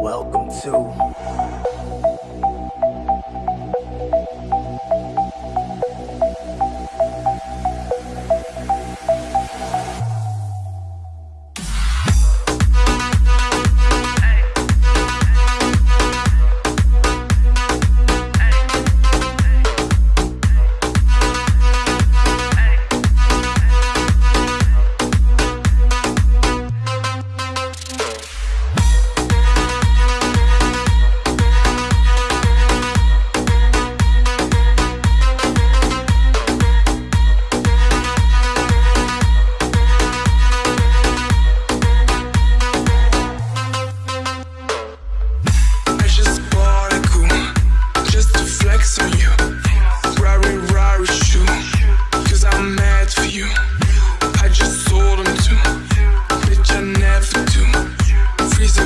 Welcome to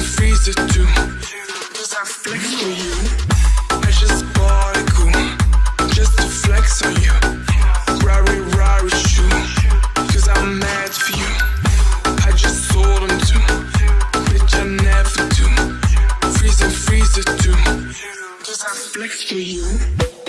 Freeze it too. I flex for you. I just bought a cool Just to flex on you. Rari Rari shoe. Cause I'm mad for you. I just sold too. Bitch I never do. Freeze it, freeze it too. I flex for you.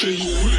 Street.